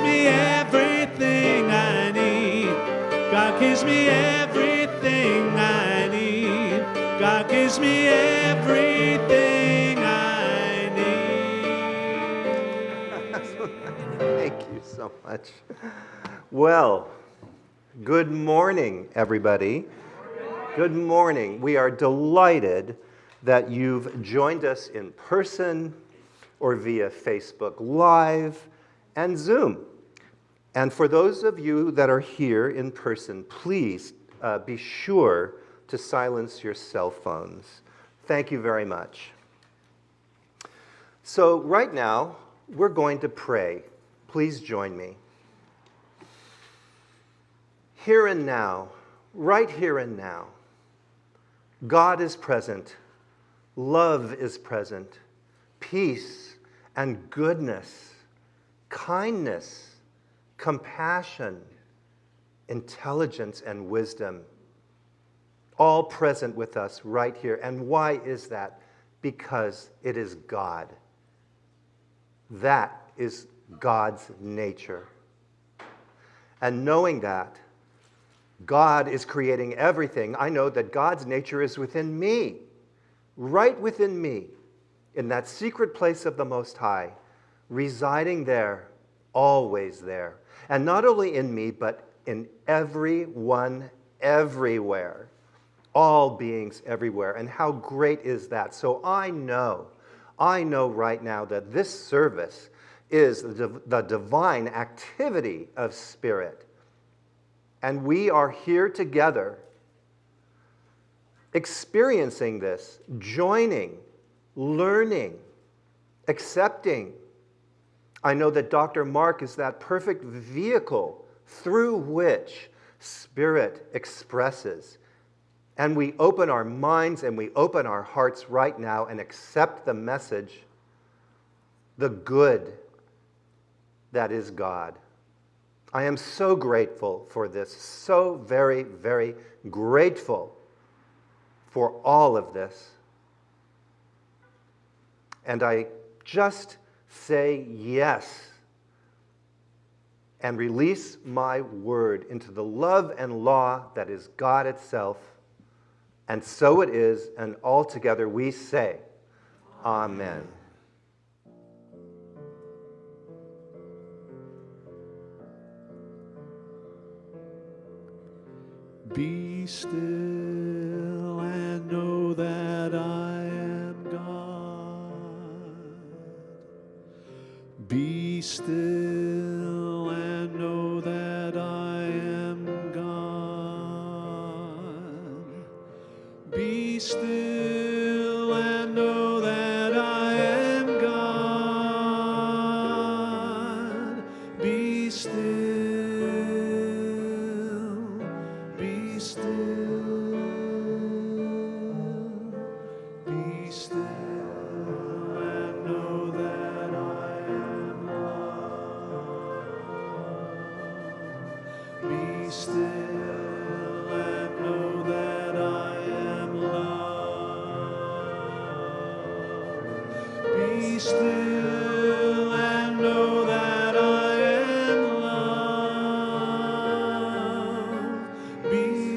me everything I need. God gives me everything I need. God gives me everything I need. Thank you so much. Well, good morning, everybody. Good morning. We are delighted that you've joined us in person or via Facebook Live and Zoom. And for those of you that are here in person, please uh, be sure to silence your cell phones. Thank you very much. So, right now, we're going to pray. Please join me. Here and now, right here and now, God is present, love is present, peace and goodness, kindness, compassion, intelligence, and wisdom, all present with us right here. And why is that? Because it is God. That is God's nature. And knowing that, God is creating everything. I know that God's nature is within me, right within me, in that secret place of the Most High, residing there, always there. And not only in me, but in everyone, everywhere. All beings everywhere. And how great is that? So I know, I know right now that this service is the, the divine activity of spirit. And we are here together experiencing this, joining, learning, accepting. I know that Dr. Mark is that perfect vehicle through which Spirit expresses. And we open our minds and we open our hearts right now and accept the message, the good that is God. I am so grateful for this, so very, very grateful for all of this. And I just say yes and release my word into the love and law that is God itself. And so it is, and altogether we say, Amen. Be still and know that I Be still and know that I am God. Be still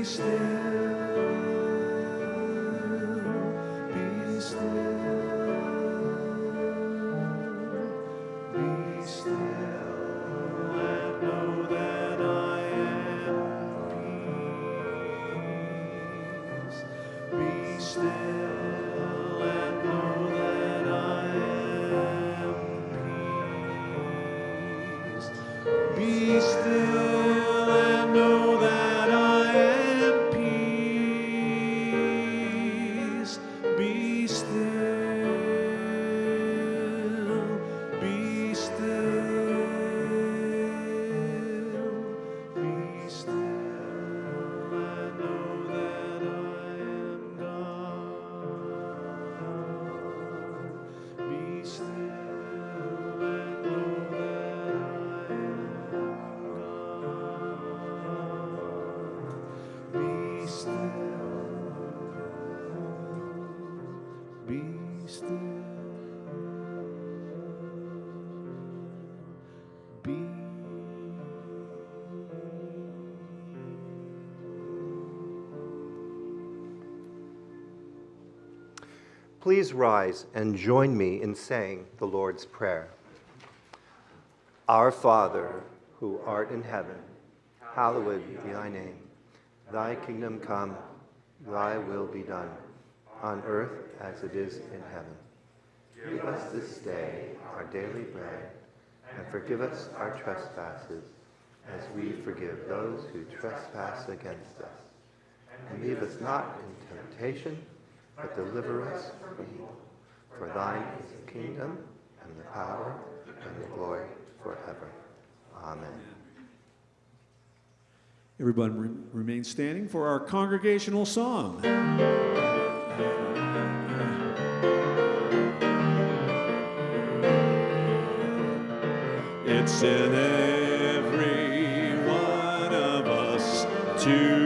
still. Please rise and join me in saying the Lord's Prayer. Our Father, who art in heaven, hallowed be thy name. Thy kingdom come, thy will be done, on earth as it is in heaven. Give us this day our daily bread, and forgive us our trespasses, as we forgive those who trespass against us. And lead us not into temptation, but deliver us from evil. For thine is the kingdom, and the power, and the glory forever. Amen. Everyone re- remain standing for our congregational song. It's in every one of us to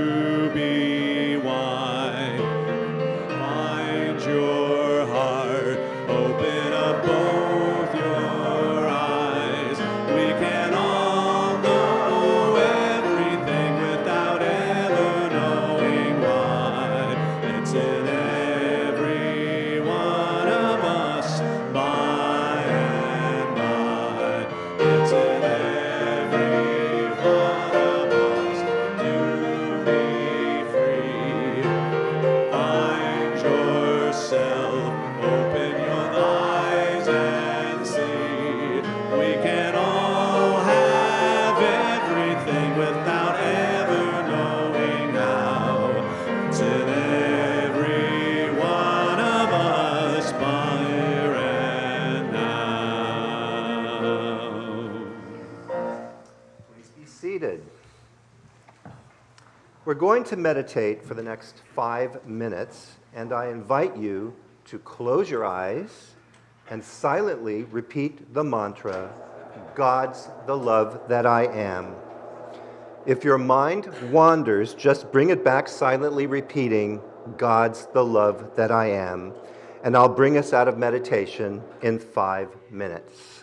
going to meditate for the next five minutes, and I invite you to close your eyes and silently repeat the mantra God's the love that I am. If your mind wanders, just bring it back silently, repeating, God's the love that I am. And I'll bring us out of meditation in five minutes.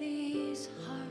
These hearts,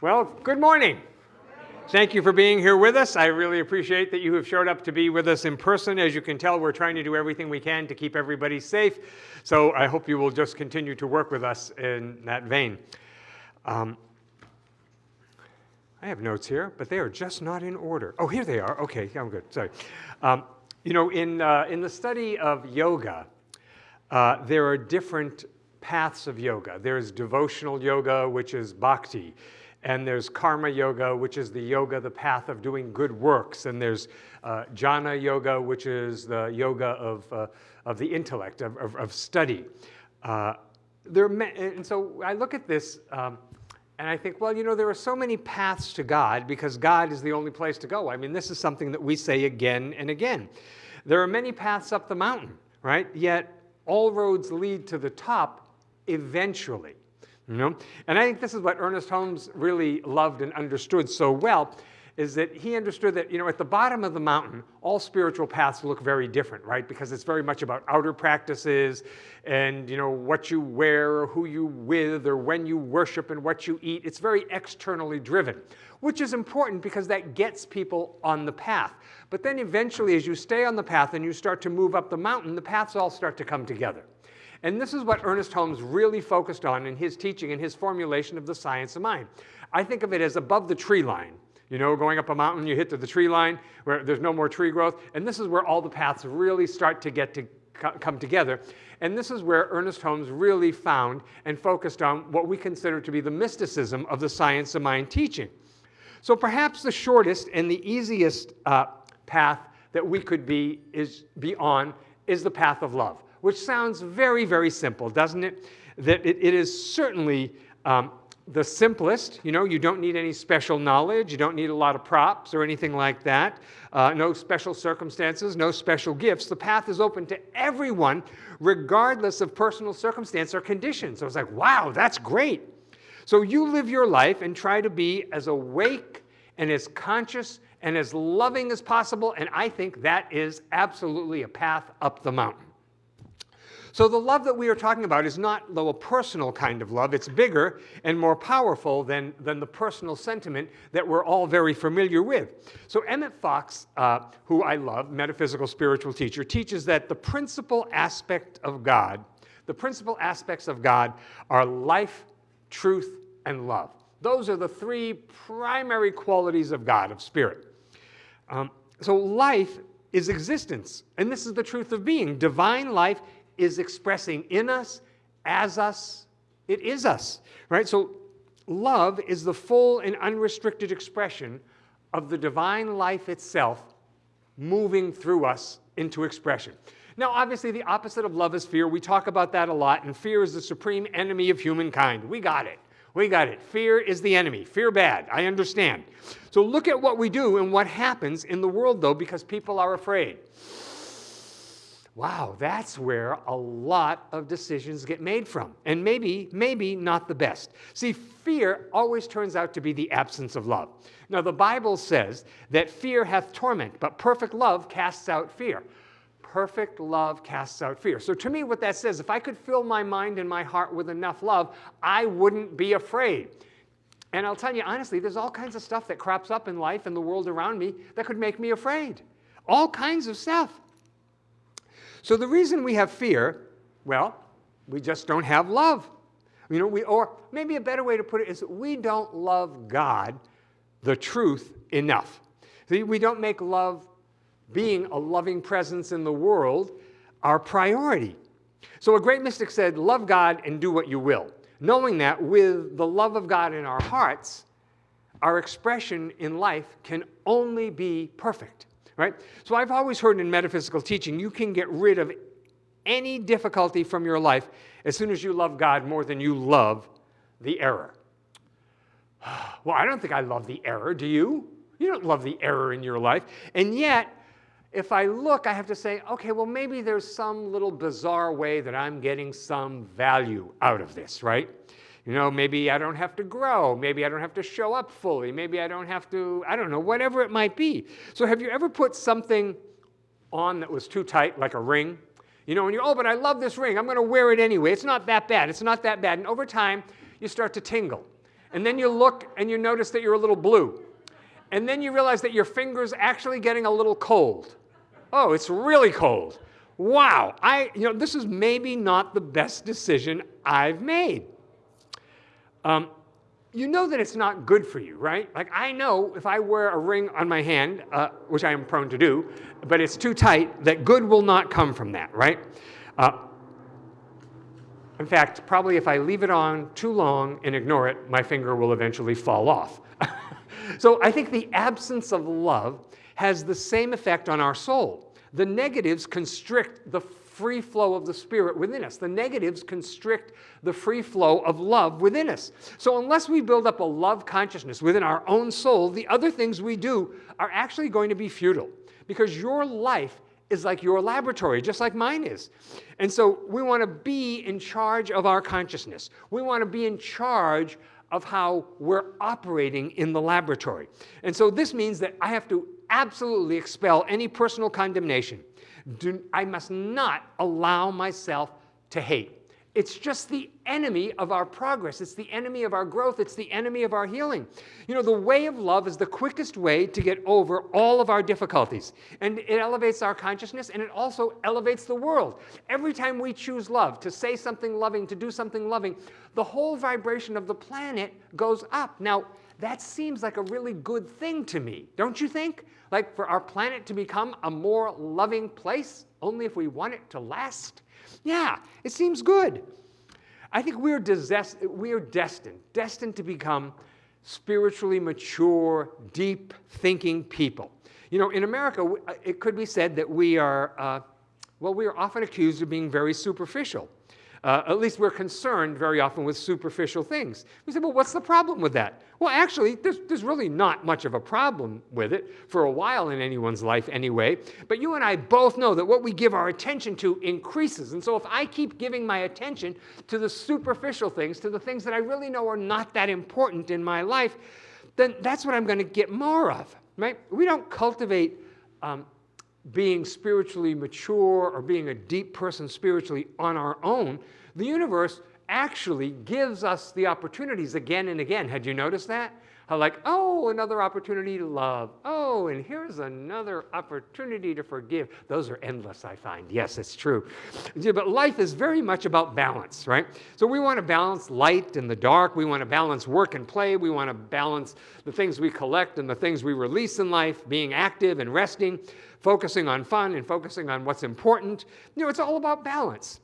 Well, good morning. Thank you for being here with us. I really appreciate that you have showed up to be with us in person. As you can tell, we're trying to do everything we can to keep everybody safe. So I hope you will just continue to work with us in that vein. Um, I have notes here, but they are just not in order. Oh, here they are. Okay, I'm good. Sorry. Um, you know, in, uh, in the study of yoga, uh, there are different paths of yoga. There's devotional yoga, which is bhakti, and there's karma yoga, which is the yoga, the path of doing good works, and there's uh, jnana yoga, which is the yoga of, uh, of the intellect, of, of, of study. Uh, there and so I look at this um, and I think, well, you know, there are so many paths to God because God is the only place to go. I mean, this is something that we say again and again. There are many paths up the mountain, right? Yet all roads lead to the top eventually. You know? And I think this is what Ernest Holmes really loved and understood so well, is that he understood that, you know, at the bottom of the mountain, all spiritual paths look very different, right? Because it's very much about outer practices and, you know, what you wear or who you with or when you worship and what you eat. It's very externally driven, which is important because that gets people on the path. But then eventually, as you stay on the path and you start to move up the mountain, the paths all start to come together. And this is what Ernest Holmes really focused on in his teaching and his formulation of the science of mind. I think of it as above the tree line. You know, going up a mountain, you hit to the tree line where there's no more tree growth. And this is where all the paths really start to get to come together. And this is where Ernest Holmes really found and focused on what we consider to be the mysticism of the science of mind teaching. So perhaps the shortest and the easiest uh, path that we could be, is, be on is the path of love, which sounds very, very simple, doesn't it? That it, it is certainly um, the simplest. You know, you don't need any special knowledge. You don't need a lot of props or anything like that. Uh, no special circumstances, no special gifts. The path is open to everyone, regardless of personal circumstance or condition. So it's like, wow, that's great. So you live your life and try to be as awake and as conscious and as loving as possible. And I think that is absolutely a path up the mountain. So the love that we are talking about is not, though, a personal kind of love. It's bigger and more powerful than, than the personal sentiment that we're all very familiar with. So Emmett Fox, uh, who I love, metaphysical spiritual teacher, teaches that the principal aspect of God, the principal aspects of God are life, truth, and love. Those are the three primary qualities of God, of spirit. Um, so life is existence, and this is the truth of being. Divine life is expressing in us, as us, it is us, right? So love is the full and unrestricted expression of the divine life itself moving through us into expression. Now, obviously, the opposite of love is fear. We talk about that a lot, and fear is the supreme enemy of humankind. We got it. We got it. Fear is the enemy. Fear bad. I understand. So look at what we do and what happens in the world, though, because people are afraid. Wow, that's where a lot of decisions get made from. And maybe, maybe not the best. See, fear always turns out to be the absence of love. Now, the Bible says that fear hath torment, but perfect love casts out fear. Perfect love casts out fear. So, to me, what that says, if I could fill my mind and my heart with enough love, I wouldn't be afraid. And I'll tell you honestly, there's all kinds of stuff that crops up in life and the world around me that could make me afraid. All kinds of stuff. So the reason we have fear, well, we just don't have love. You know, we, or maybe a better way to put it is that we don't love God, the truth, enough. See, we don't make love being a loving presence in the world our priority. So a great mystic said, love God and do what you will. Knowing that with the love of God in our hearts, our expression in life can only be perfect right? So I've always heard in metaphysical teaching, you can get rid of any difficulty from your life as soon as you love God more than you love the error. Well, I don't think I love the error, do you? You don't love the error in your life. And yet, if I look, I have to say, okay, well, maybe there's some little bizarre way that I'm getting some value out of this, right? You know, maybe I don't have to grow. Maybe I don't have to show up fully. Maybe I don't have to, I don't know, whatever it might be. So have you ever put something on that was too tight, like a ring? You know, and you, oh, but I love this ring. I'm going to wear it anyway. It's not that bad. It's not that bad. And over time, you start to tingle. And then you look and you notice that you're a little blue. And then you realize that your finger's actually getting a little cold. Oh, it's really cold. Wow, I, you know, this is maybe not the best decision I've made. Um, you know that it's not good for you, right? Like I know if I wear a ring on my hand, uh, which I am prone to do, but it's too tight, that good will not come from that, right? Uh, in fact, probably if I leave it on too long and ignore it, my finger will eventually fall off. so I think the absence of love has the same effect on our soul. The negatives constrict the free flow of the Spirit within us. The negatives constrict the free flow of love within us. So, unless we build up a love consciousness within our own soul, the other things we do are actually going to be futile because your life is like your laboratory, just like mine is. And so, we want to be in charge of our consciousness. We want to be in charge of how we're operating in the laboratory. And so this means that I have to absolutely expel any personal condemnation. Do, I must not allow myself to hate. It's just the enemy of our progress. It's the enemy of our growth. It's the enemy of our healing. You know, the way of love is the quickest way to get over all of our difficulties. And it elevates our consciousness and it also elevates the world. Every time we choose love, to say something loving, to do something loving, the whole vibration of the planet goes up. Now, that seems like a really good thing to me, don't you think? Like for our planet to become a more loving place, only if we want it to last? Yeah, it seems good. I think we're, we're destined, destined to become spiritually mature, deep thinking people. You know, in America, uh, it could be said that we are, uh, well, we are often accused of being very superficial. Uh, at least we're concerned very often with superficial things. We say, well, what's the problem with that? Well, actually, there's, there's really not much of a problem with it for a while in anyone's life anyway. But you and I both know that what we give our attention to increases. And so if I keep giving my attention to the superficial things, to the things that I really know are not that important in my life, then that's what I'm going to get more of, right? We don't cultivate um, being spiritually mature or being a deep person spiritually on our own, the universe actually gives us the opportunities again and again. Had you noticed that? How like, oh, another opportunity to love. Oh, and here's another opportunity to forgive. Those are endless, I find. Yes, it's true. But life is very much about balance, right? So we want to balance light and the dark. We want to balance work and play. We want to balance the things we collect and the things we release in life, being active and resting focusing on fun and focusing on what's important. You know, it's all about balance.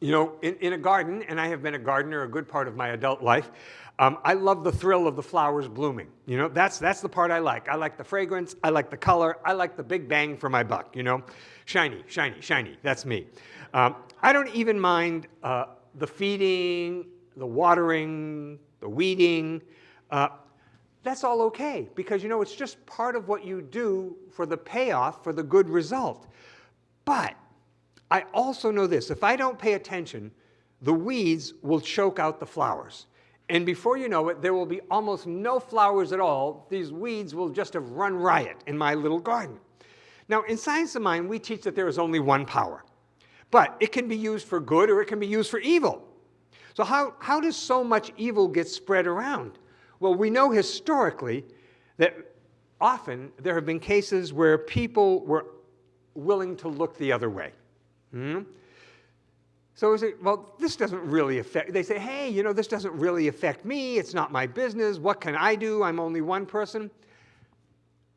You know, in, in a garden, and I have been a gardener a good part of my adult life, um, I love the thrill of the flowers blooming. You know, that's, that's the part I like. I like the fragrance, I like the color, I like the big bang for my buck, you know. Shiny, shiny, shiny, that's me. Um, I don't even mind uh, the feeding, the watering, the weeding. Uh, that's all okay because you know it's just part of what you do for the payoff for the good result. But I also know this, if I don't pay attention, the weeds will choke out the flowers. And before you know it, there will be almost no flowers at all. These weeds will just have run riot in my little garden. Now, in Science of Mind, we teach that there is only one power. But it can be used for good or it can be used for evil. So how, how does so much evil get spread around? Well, we know historically that often there have been cases where people were willing to look the other way. Hmm? So we say, well, this doesn't really affect, they say, hey, you know, this doesn't really affect me. It's not my business. What can I do? I'm only one person.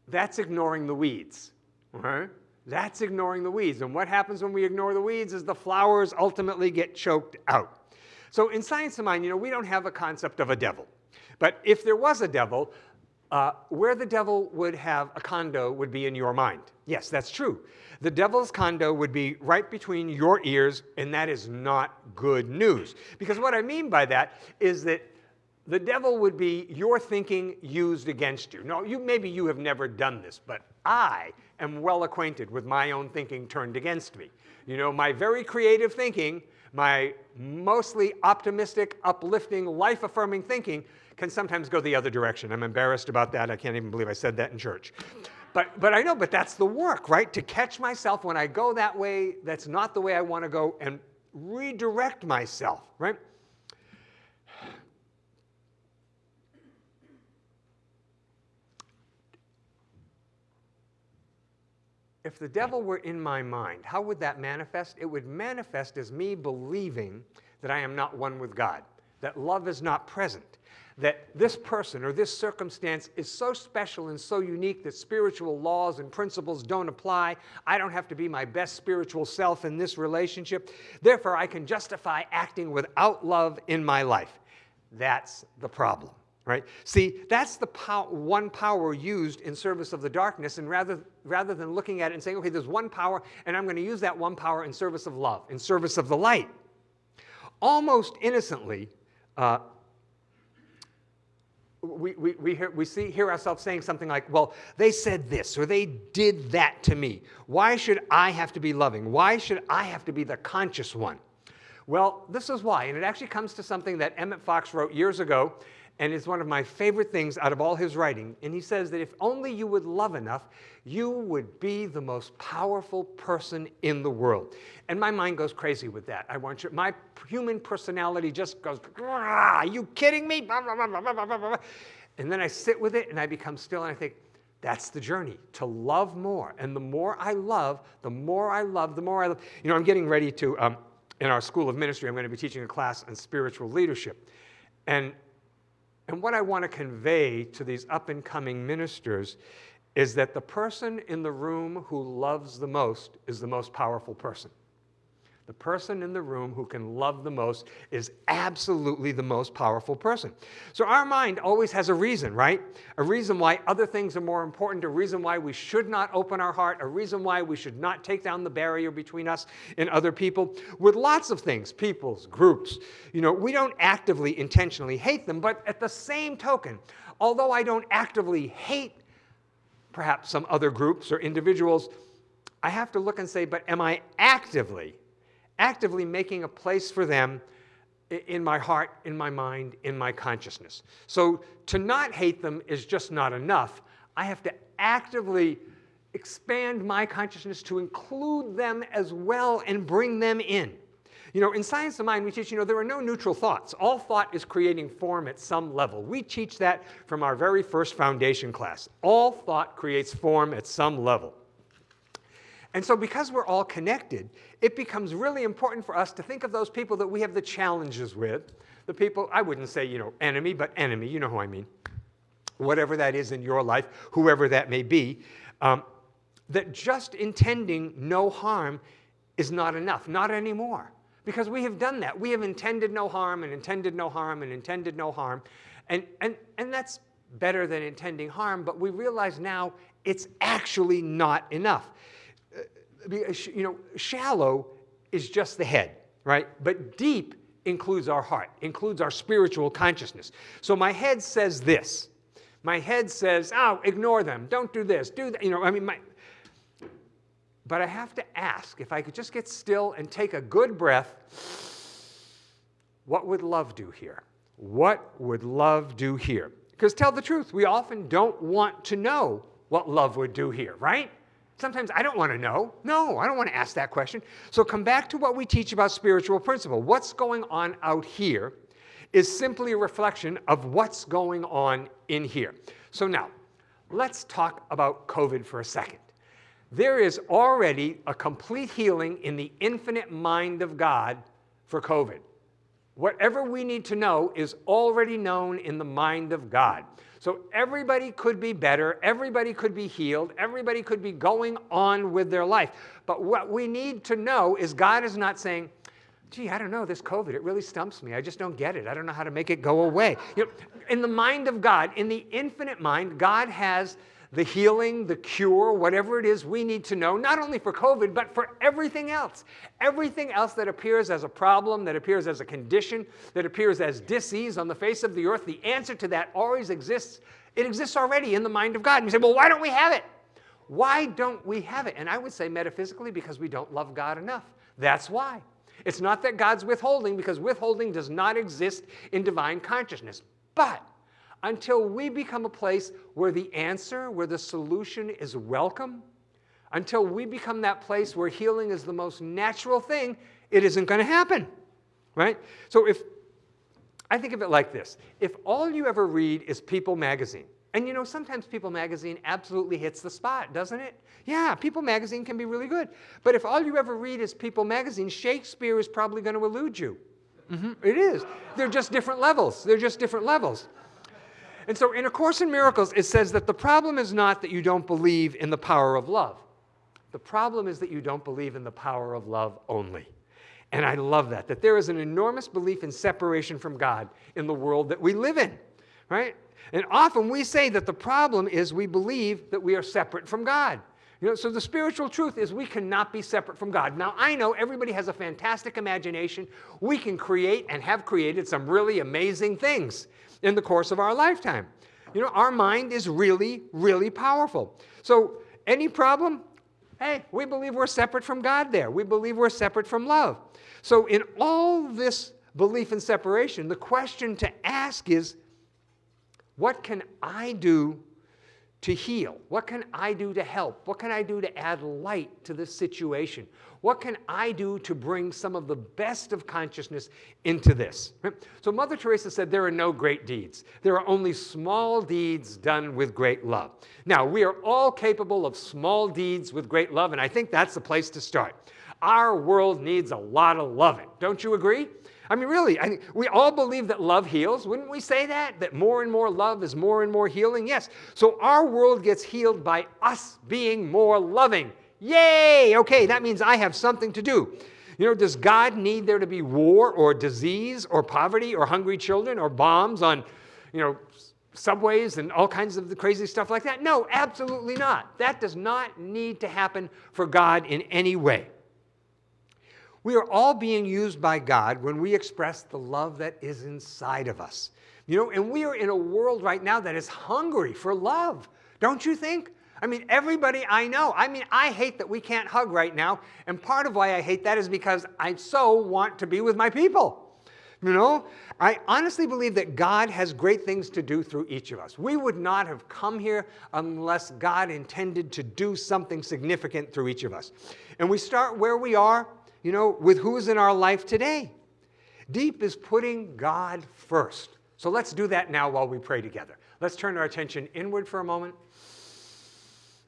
That's ignoring the weeds. Right? That's ignoring the weeds. And what happens when we ignore the weeds is the flowers ultimately get choked out. So in Science of Mind, you know, we don't have a concept of a devil. But if there was a devil, uh, where the devil would have a condo would be in your mind. Yes, that's true. The devil's condo would be right between your ears, and that is not good news. Because what I mean by that is that the devil would be your thinking used against you. No, you, maybe you have never done this, but I am well acquainted with my own thinking turned against me. You know, my very creative thinking, my mostly optimistic, uplifting, life-affirming thinking can sometimes go the other direction. I'm embarrassed about that. I can't even believe I said that in church. But, but I know, but that's the work, right? To catch myself when I go that way, that's not the way I want to go, and redirect myself, right? If the devil were in my mind, how would that manifest? It would manifest as me believing that I am not one with God, that love is not present, that this person or this circumstance is so special and so unique that spiritual laws and principles don't apply. I don't have to be my best spiritual self in this relationship. Therefore, I can justify acting without love in my life. That's the problem. Right? See, that's the pow one power used in service of the darkness, and rather, rather than looking at it and saying, okay, there's one power, and I'm going to use that one power in service of love, in service of the light. Almost innocently, uh, we, we, we, hear, we see, hear ourselves saying something like, well, they said this or they did that to me. Why should I have to be loving? Why should I have to be the conscious one? Well, this is why, and it actually comes to something that Emmett Fox wrote years ago, and it's one of my favorite things out of all his writing. And he says that if only you would love enough, you would be the most powerful person in the world. And my mind goes crazy with that. I want you, my human personality just goes, are you kidding me? And then I sit with it and I become still and I think, that's the journey, to love more. And the more I love, the more I love, the more I love. You know, I'm getting ready to, um, in our School of Ministry, I'm going to be teaching a class on spiritual leadership. And and what I want to convey to these up and coming ministers is that the person in the room who loves the most is the most powerful person. The person in the room who can love the most is absolutely the most powerful person. So our mind always has a reason, right? A reason why other things are more important, a reason why we should not open our heart, a reason why we should not take down the barrier between us and other people. With lots of things, peoples, groups, you know, we don't actively, intentionally hate them, but at the same token, although I don't actively hate perhaps some other groups or individuals, I have to look and say, but am I actively actively making a place for them in my heart, in my mind, in my consciousness. So to not hate them is just not enough. I have to actively expand my consciousness to include them as well and bring them in. You know, in Science of Mind, we teach, you know, there are no neutral thoughts. All thought is creating form at some level. We teach that from our very first foundation class. All thought creates form at some level. And so because we're all connected, it becomes really important for us to think of those people that we have the challenges with, the people, I wouldn't say, you know, enemy, but enemy, you know who I mean, whatever that is in your life, whoever that may be, um, that just intending no harm is not enough, not anymore. Because we have done that. We have intended no harm and intended no harm and intended no harm. And, and, and that's better than intending harm, but we realize now it's actually not enough you know, shallow is just the head, right? But deep includes our heart, includes our spiritual consciousness. So my head says this. My head says, oh, ignore them. Don't do this. Do that. You know, I mean, my, but I have to ask, if I could just get still and take a good breath, what would love do here? What would love do here? Because tell the truth, we often don't want to know what love would do here, right? Sometimes I don't want to know. No, I don't want to ask that question. So come back to what we teach about spiritual principle. What's going on out here is simply a reflection of what's going on in here. So now, let's talk about COVID for a second. There is already a complete healing in the infinite mind of God for COVID. Whatever we need to know is already known in the mind of God. So everybody could be better, everybody could be healed, everybody could be going on with their life. But what we need to know is God is not saying, gee, I don't know, this COVID, it really stumps me. I just don't get it. I don't know how to make it go away. You know, in the mind of God, in the infinite mind, God has the healing, the cure, whatever it is we need to know, not only for COVID, but for everything else. Everything else that appears as a problem, that appears as a condition, that appears as disease on the face of the earth, the answer to that always exists. It exists already in the mind of God. And you say, well, why don't we have it? Why don't we have it? And I would say metaphysically, because we don't love God enough. That's why. It's not that God's withholding, because withholding does not exist in divine consciousness. But until we become a place where the answer, where the solution is welcome, until we become that place where healing is the most natural thing, it isn't going to happen, right? So if, I think of it like this. If all you ever read is People magazine, and you know, sometimes People magazine absolutely hits the spot, doesn't it? Yeah, People magazine can be really good. But if all you ever read is People magazine, Shakespeare is probably going to elude you. Mm -hmm. It is. They're just different levels. They're just different levels. And so in A Course in Miracles, it says that the problem is not that you don't believe in the power of love. The problem is that you don't believe in the power of love only. And I love that, that there is an enormous belief in separation from God in the world that we live in, right? And often we say that the problem is we believe that we are separate from God. You know, so the spiritual truth is we cannot be separate from God. Now, I know everybody has a fantastic imagination. We can create and have created some really amazing things in the course of our lifetime. You know, our mind is really, really powerful. So any problem, Hey, we believe we're separate from God there. We believe we're separate from love. So, in all this belief in separation, the question to ask is what can I do to heal? What can I do to help? What can I do to add light to this situation? What can I do to bring some of the best of consciousness into this? So Mother Teresa said there are no great deeds. There are only small deeds done with great love. Now, we are all capable of small deeds with great love, and I think that's the place to start. Our world needs a lot of loving. Don't you agree? I mean, really, I we all believe that love heals. Wouldn't we say that? That more and more love is more and more healing? Yes. So our world gets healed by us being more loving. Yay! Okay, that means I have something to do. You know, does God need there to be war or disease or poverty or hungry children or bombs on, you know, subways and all kinds of the crazy stuff like that? No, absolutely not. That does not need to happen for God in any way. We are all being used by God when we express the love that is inside of us. You know, and we are in a world right now that is hungry for love, don't you think? I mean, everybody I know, I mean, I hate that we can't hug right now. And part of why I hate that is because I so want to be with my people. You know, I honestly believe that God has great things to do through each of us. We would not have come here unless God intended to do something significant through each of us. And we start where we are you know, with who's in our life today. Deep is putting God first. So let's do that now while we pray together. Let's turn our attention inward for a moment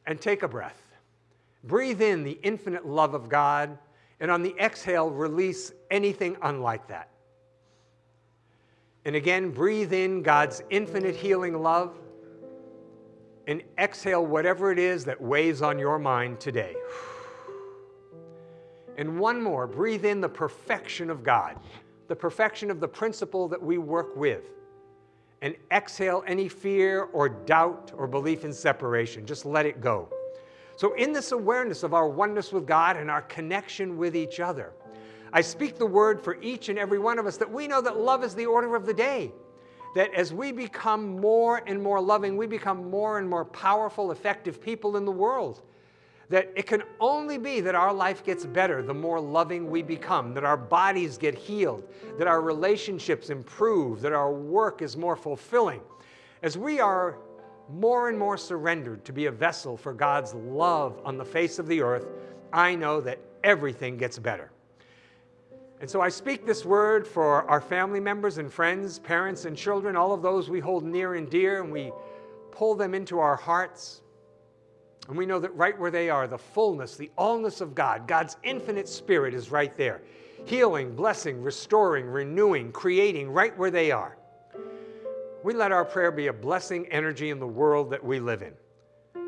and take a breath. Breathe in the infinite love of God, and on the exhale, release anything unlike that. And again, breathe in God's infinite healing love, and exhale whatever it is that weighs on your mind today. And one more, breathe in the perfection of God, the perfection of the principle that we work with. And exhale any fear or doubt or belief in separation. Just let it go. So, in this awareness of our oneness with God and our connection with each other, I speak the word for each and every one of us that we know that love is the order of the day. That as we become more and more loving, we become more and more powerful, effective people in the world that it can only be that our life gets better the more loving we become, that our bodies get healed, that our relationships improve, that our work is more fulfilling. As we are more and more surrendered to be a vessel for God's love on the face of the earth, I know that everything gets better. And so I speak this word for our family members and friends, parents and children, all of those we hold near and dear, and we pull them into our hearts. And we know that right where they are, the fullness, the allness of God, God's infinite spirit is right there. Healing, blessing, restoring, renewing, creating right where they are. We let our prayer be a blessing energy in the world that we live in.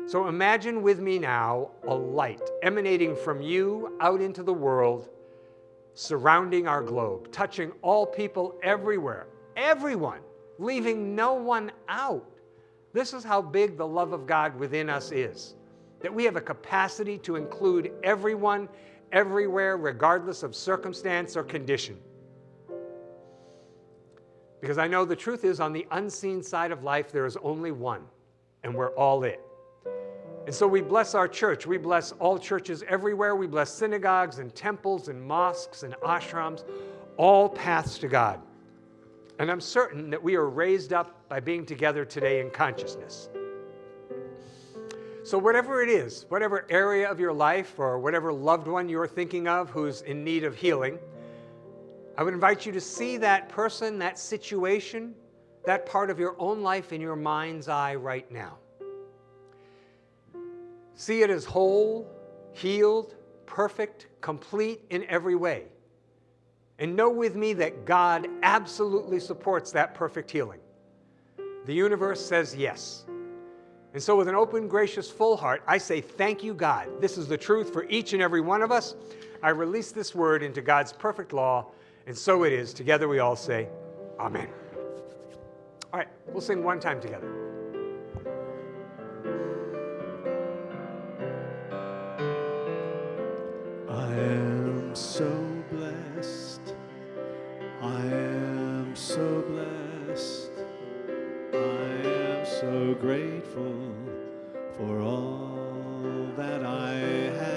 So imagine with me now a light emanating from you out into the world, surrounding our globe, touching all people everywhere, everyone, leaving no one out. This is how big the love of God within us is that we have a capacity to include everyone, everywhere, regardless of circumstance or condition. Because I know the truth is, on the unseen side of life, there is only one, and we're all it. And so we bless our church. We bless all churches everywhere. We bless synagogues and temples and mosques and ashrams, all paths to God. And I'm certain that we are raised up by being together today in consciousness. So, whatever it is, whatever area of your life or whatever loved one you're thinking of who's in need of healing, I would invite you to see that person, that situation, that part of your own life in your mind's eye right now. See it as whole, healed, perfect, complete in every way. And know with me that God absolutely supports that perfect healing. The universe says yes. And so, with an open, gracious, full heart, I say, Thank you, God. This is the truth for each and every one of us. I release this word into God's perfect law, and so it is. Together we all say, Amen. All right, we'll sing one time together. I am so blessed. I am so blessed. I am so grateful for all that I have.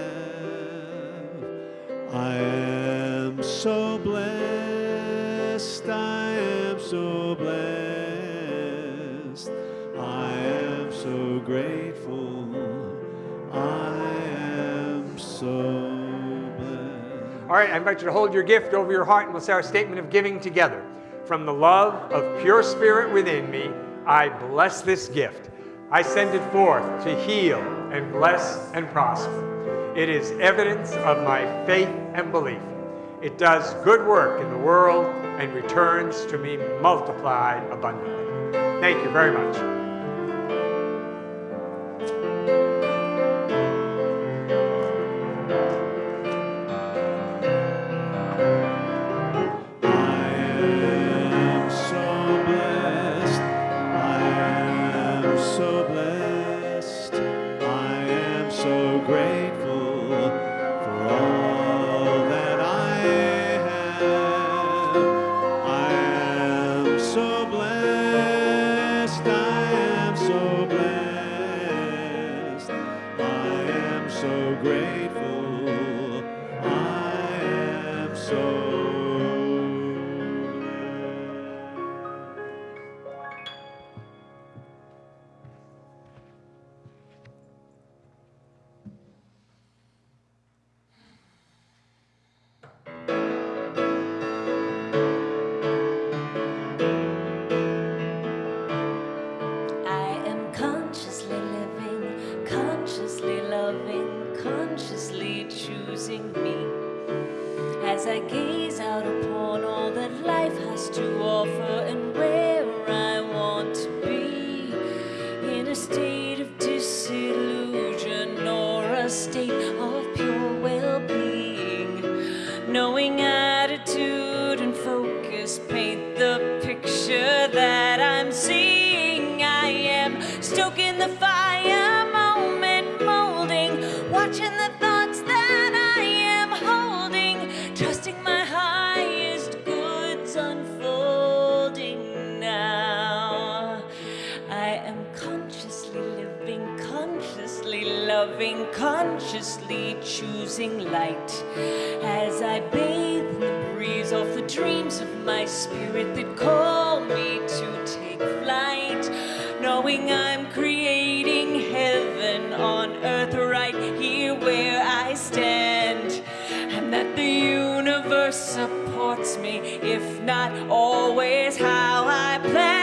I am so blessed, I am so blessed. I am so grateful, I am so blessed. All right, I invite you to hold your gift over your heart and we'll say our statement of giving together. From the love of pure spirit within me, I bless this gift. I send it forth to heal and bless and prosper. It is evidence of my faith and belief. It does good work in the world and returns to me multiplied abundantly. Thank you very much. Spirit that call me to take flight, knowing I'm creating heaven on earth right here where I stand, and that the universe supports me, if not always how I planned.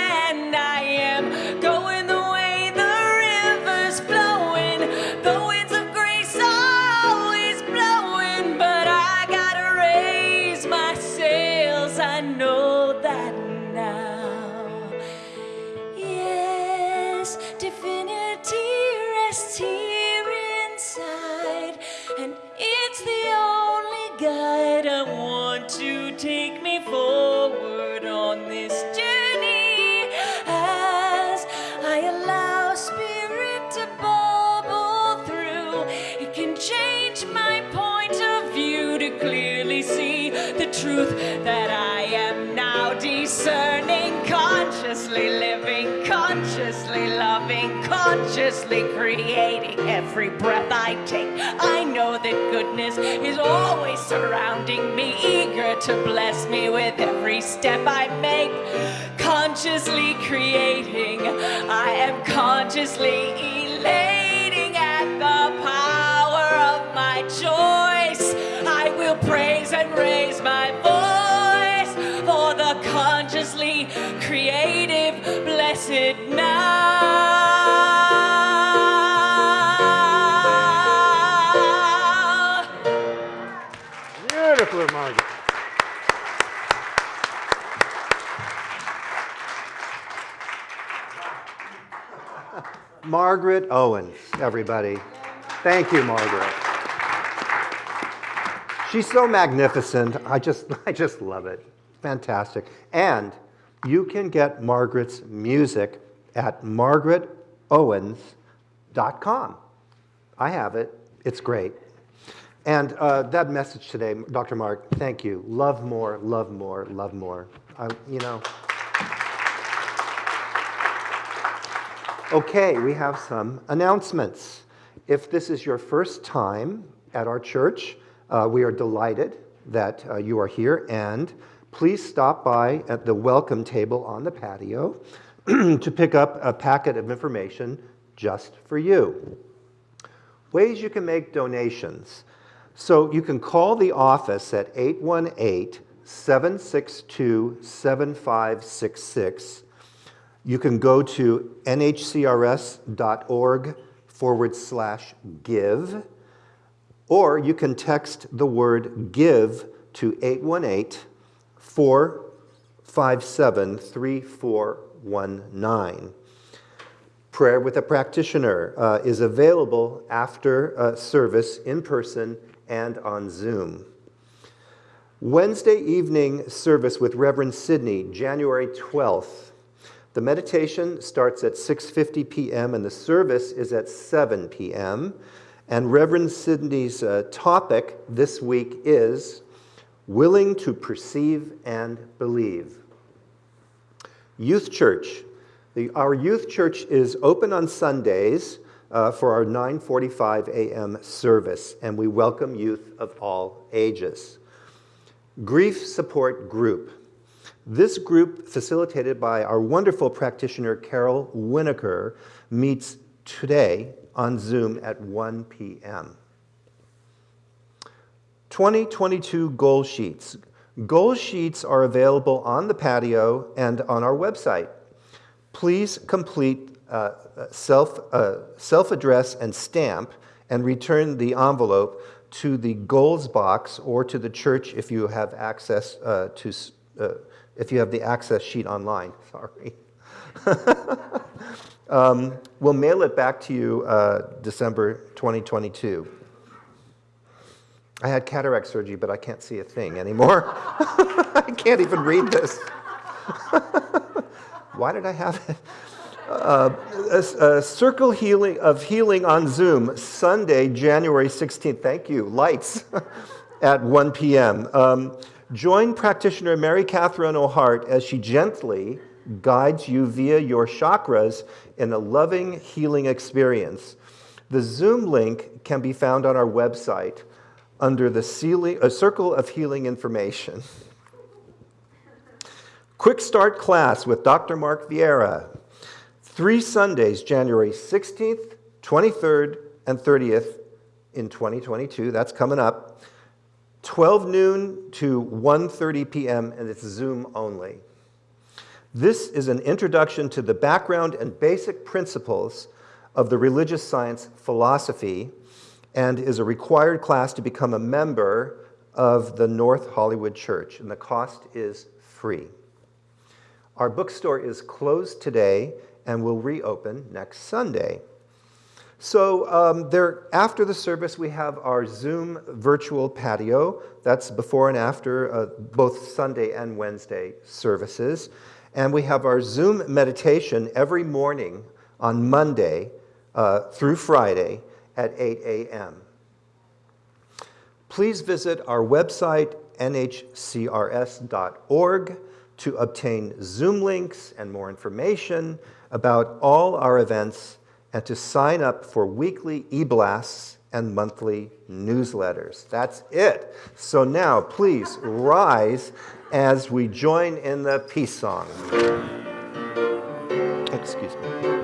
Consciously creating every breath I take. I know that goodness is always surrounding me, eager to bless me with every step I make. Consciously creating, I am consciously elating at the power of my choice. I will praise and raise my voice for the consciously creative, blessed now. Margaret Owens, everybody. Thank you, Margaret. She's so magnificent. I just, I just love it. Fantastic. And you can get Margaret's music at margaretowens.com. I have it. It's great. And uh, that message today, Dr. Mark, thank you. Love more, love more, love more. I, you know. Okay, we have some announcements. If this is your first time at our church, uh, we are delighted that uh, you are here, and please stop by at the welcome table on the patio to pick up a packet of information just for you. Ways you can make donations. So you can call the office at 818 762 7566. You can go to nhcrs.org forward slash give, or you can text the word give to 818 457 3419. Prayer with a practitioner uh, is available after uh, service in person and on Zoom. Wednesday evening service with Reverend Sidney, January 12th. The meditation starts at 6:50 p.m. and the service is at 7 p.m. And Reverend Sidney's uh, topic this week is willing to perceive and believe. Youth Church. The, our youth church is open on Sundays uh, for our 9:45 a.m. service, and we welcome youth of all ages. Grief Support Group. This group, facilitated by our wonderful practitioner Carol Winokur, meets today on Zoom at 1 p.m. 2022 goal sheets. Goal sheets are available on the patio and on our website. Please complete uh, self, uh, self-address and stamp and return the envelope to the goals box or to the church if you have access uh, to, uh, if you have the access sheet online, sorry. um, we'll mail it back to you uh, December 2022. I had cataract surgery, but I can't see a thing anymore. I can't even read this. Why did I have it? Uh, a, a, circle healing of healing on Zoom, Sunday, January 16th. Thank you. Lights at 1 p.m. Um, join practitioner Mary Catherine O'Hart as she gently guides you via your chakras in a loving healing experience. The Zoom link can be found on our website under the ceiling, a uh, circle of healing information. Quick start class with Dr. Mark Vieira. Three Sundays, January 16th, 23rd, and 30th in 2022. That's coming up. 12 noon to 1.30 p.m., and it's Zoom only. This is an introduction to the background and basic principles of the religious science philosophy and is a required class to become a member of the North Hollywood Church, and the cost is free. Our bookstore is closed today and will reopen next Sunday. So um, there, after the service, we have our Zoom virtual patio. That's before and after uh, both Sunday and Wednesday services. And we have our Zoom meditation every morning on Monday uh, through Friday at 8 a.m. Please visit our website, nhcrs.org, to obtain Zoom links and more information about all our events and to sign up for weekly e-blasts and monthly newsletters. That's it. So now, please rise as we join in the peace song. Excuse me.